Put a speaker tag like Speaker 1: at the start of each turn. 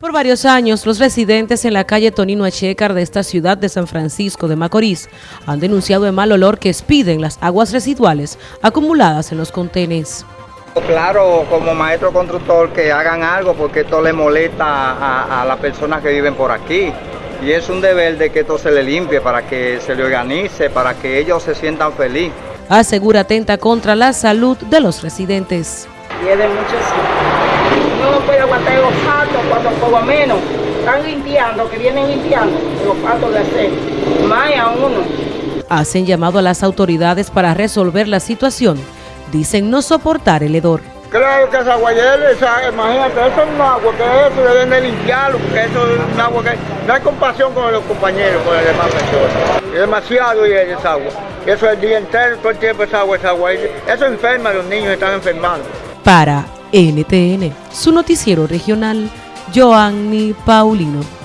Speaker 1: Por varios años, los residentes en la calle Tonino Echecar de esta ciudad de San Francisco de Macorís han denunciado el mal olor que expiden las aguas residuales acumuladas en los contenes.
Speaker 2: Claro, como maestro constructor, que hagan algo porque esto le molesta a, a las personas que viven por aquí. Y es un deber de que esto se le limpie para que se le organice, para que ellos se sientan felices.
Speaker 1: Asegura atenta contra la salud de los residentes.
Speaker 3: Y es de muchos no puede aguantar los patos cuando por lo menos están limpiando, que vienen limpiando los patos de hacer, más a uno.
Speaker 1: Hacen llamado a las autoridades para resolver la situación. Dicen no soportar el hedor.
Speaker 2: Claro que esa agua esa, imagínate, eso es un agua que eso deben de limpiarlo, porque eso es un agua que no hay compasión con los compañeros, con las demás personas. Es demasiado y esa agua. Eso es el día entero, todo el tiempo esa agua, esa agua. Eso enferma, los niños están enfermando.
Speaker 1: Para NTN, su noticiero regional, Joanny Paulino.